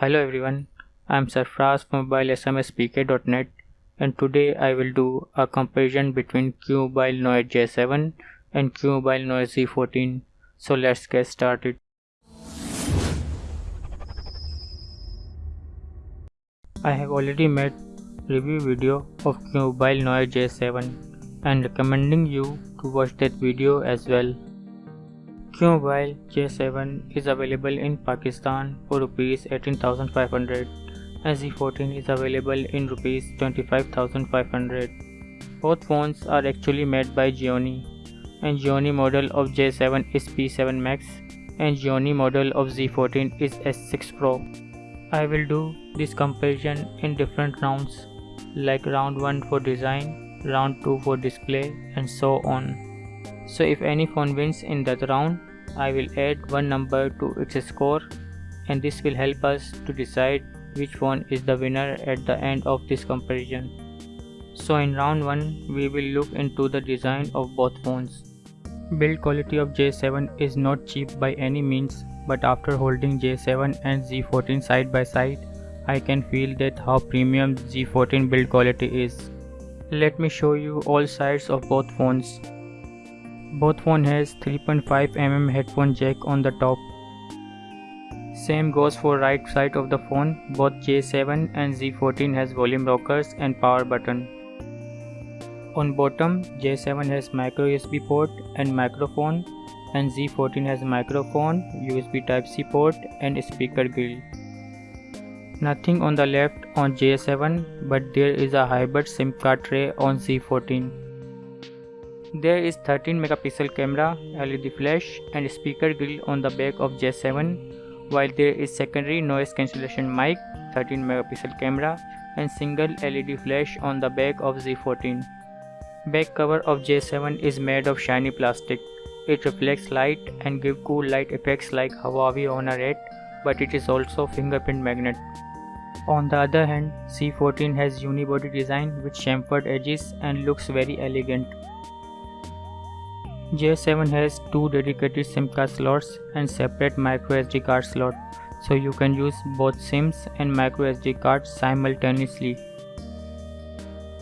Hello everyone, I am Sarfraz from mobilesmspk.net and today I will do a comparison between QMobile Noir J7 and QMobile Noir Z14. So let's get started. I have already made review video of QMobile Noir J7 and recommending you to watch that video as well. QMobile J7 is available in Pakistan for rupees 18500 and Z14 is available in rupees 25500. Both phones are actually made by Gionee and Gionee model of J7 is P7 Max and Gionee model of Z14 is S6 Pro. I will do this comparison in different rounds like round 1 for design, round 2 for display and so on. So if any phone wins in that round, I will add one number to its score and this will help us to decide which phone is the winner at the end of this comparison. So in round 1 we will look into the design of both phones. Build quality of J7 is not cheap by any means but after holding J7 and Z14 side by side I can feel that how premium Z14 build quality is. Let me show you all sides of both phones. Both phone has 3.5mm headphone jack on the top. Same goes for right side of the phone, both J7 and Z14 has volume rockers and power button. On bottom, J7 has micro USB port and microphone and Z14 has microphone, USB Type-C port and speaker grill. Nothing on the left on J7 but there is a hybrid SIM card tray on Z14. There is 13 megapixel camera, LED flash and speaker grill on the back of J7 while there is secondary noise cancellation mic, 13 megapixel camera and single LED flash on the back of Z14. Back cover of J7 is made of shiny plastic. It reflects light and give cool light effects like Huawei Honor 8 but it is also fingerprint magnet. On the other hand, Z14 has unibody design with chamfered edges and looks very elegant. J7 has two dedicated SIM card slots and separate microSD card slot, so you can use both SIMs and microSD cards simultaneously.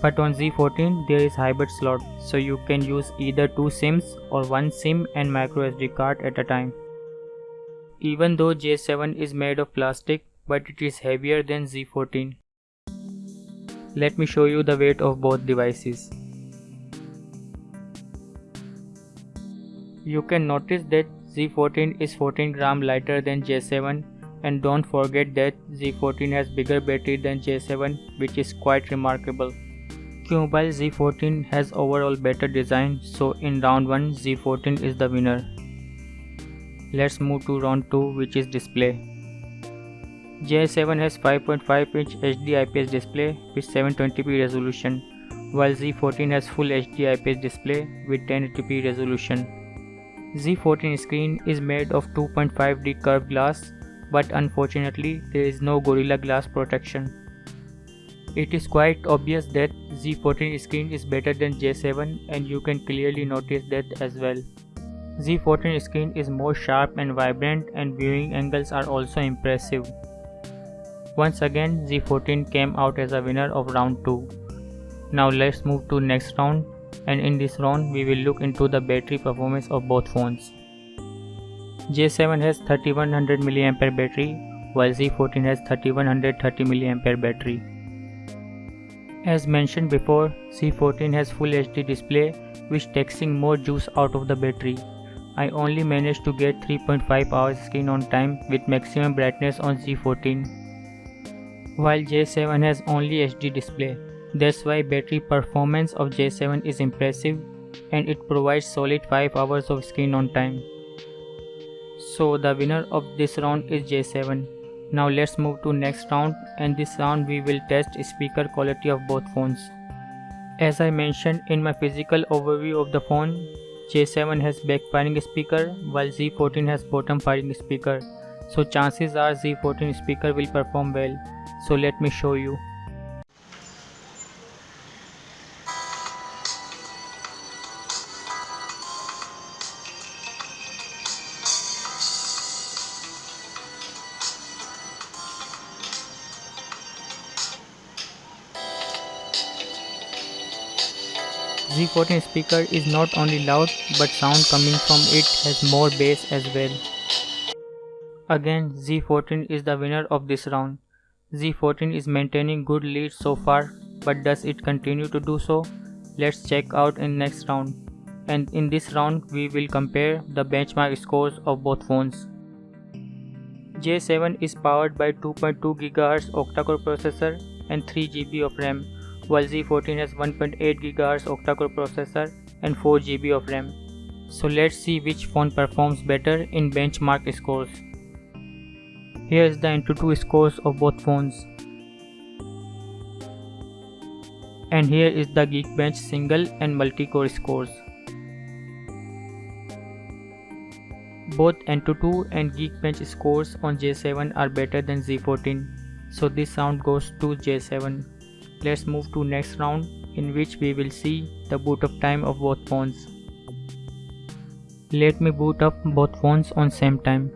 But on Z14 there is hybrid slot, so you can use either two SIMs or one SIM and microSD card at a time. Even though J7 is made of plastic, but it is heavier than Z14. Let me show you the weight of both devices. You can notice that Z14 is 14 gram lighter than J7 and don't forget that Z14 has bigger battery than J7 which is quite remarkable. QMobile Z14 has overall better design so in round 1 Z14 is the winner. Let's move to round 2 which is display. J7 has 5.5 inch HD IPS display with 720p resolution while Z14 has full HD IPS display with 1080p resolution. Z14 screen is made of 2.5D curved glass but unfortunately there is no Gorilla Glass protection. It is quite obvious that Z14 screen is better than J7 and you can clearly notice that as well. Z14 screen is more sharp and vibrant and viewing angles are also impressive. Once again Z14 came out as a winner of round 2. Now let's move to next round and in this round we will look into the battery performance of both phones. J7 has 3100 mAh battery while Z14 has 3130 mAh battery. As mentioned before, Z14 has full HD display which taking more juice out of the battery. I only managed to get 3.5 hours screen on time with maximum brightness on Z14 while J7 has only HD display. That's why battery performance of J7 is impressive and it provides solid 5 hours of screen on time. So the winner of this round is J7. Now let's move to next round and this round we will test speaker quality of both phones. As I mentioned in my physical overview of the phone, J7 has backfiring speaker while Z14 has bottom firing speaker. So chances are Z14 speaker will perform well. So let me show you. Z14 speaker is not only loud but sound coming from it has more bass as well. Again Z14 is the winner of this round. Z14 is maintaining good lead so far but does it continue to do so? Let's check out in next round. And in this round we will compare the benchmark scores of both phones. J7 is powered by 2.2 GHz octa-core processor and 3 GB of RAM while Z14 has 1.8 GHz octa-core processor and 4 GB of RAM. So let's see which phone performs better in benchmark scores. Here is the Antutu scores of both phones. And here is the Geekbench single and multi-core scores. Both Antutu and Geekbench scores on J7 are better than Z14, so this sound goes to J7. Let's move to next round in which we will see the boot up time of both phones. Let me boot up both phones on same time.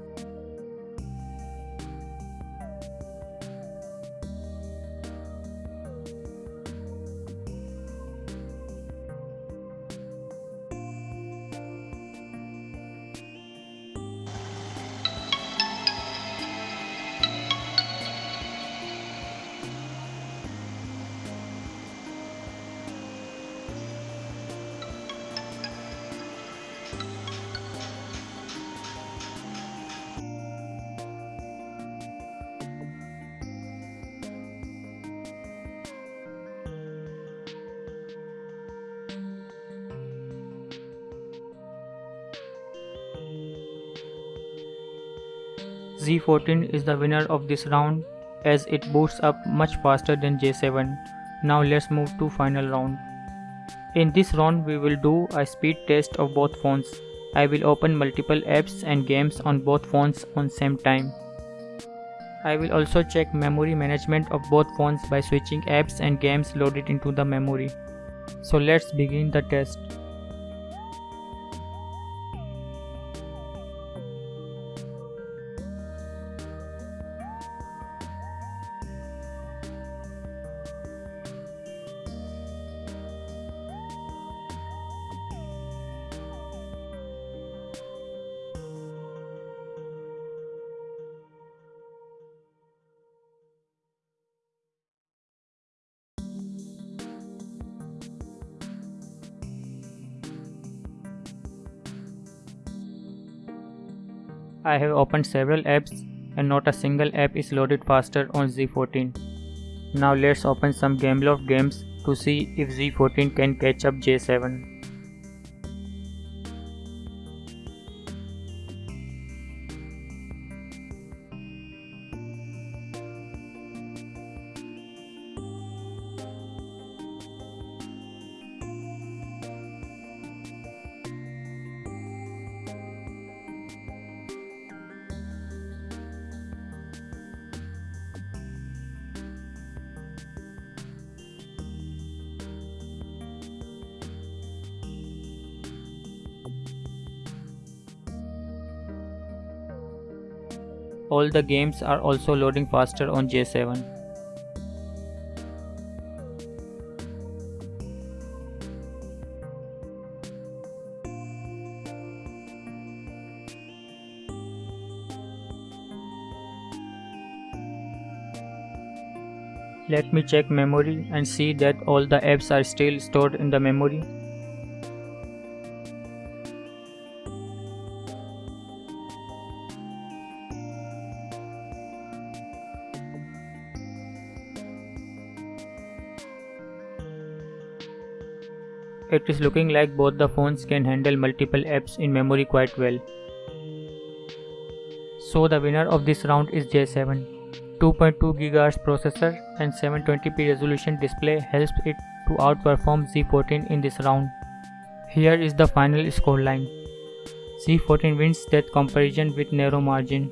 Z14 is the winner of this round as it boots up much faster than J7. Now let's move to final round. In this round we will do a speed test of both phones. I will open multiple apps and games on both phones on same time. I will also check memory management of both phones by switching apps and games loaded into the memory. So let's begin the test. I have opened several apps and not a single app is loaded faster on Z14. Now let's open some Gameloft games to see if Z14 can catch up J7. All the games are also loading faster on J7. Let me check memory and see that all the apps are still stored in the memory. It is looking like both the phones can handle multiple apps in memory quite well. So the winner of this round is J7. 2.2 GHz processor and 720p resolution display helps it to outperform Z14 in this round. Here is the final scoreline. Z14 wins that comparison with narrow margin.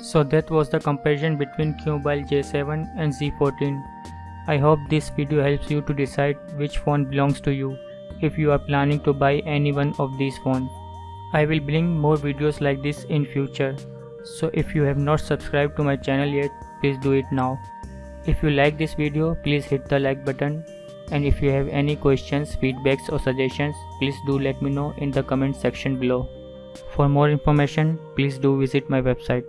So that was the comparison between QMobile J7 and Z14. I hope this video helps you to decide which phone belongs to you if you are planning to buy any one of these phones. I will bring more videos like this in future. So if you have not subscribed to my channel yet, please do it now. If you like this video, please hit the like button, and if you have any questions, feedbacks or suggestions, please do let me know in the comment section below. For more information, please do visit my website.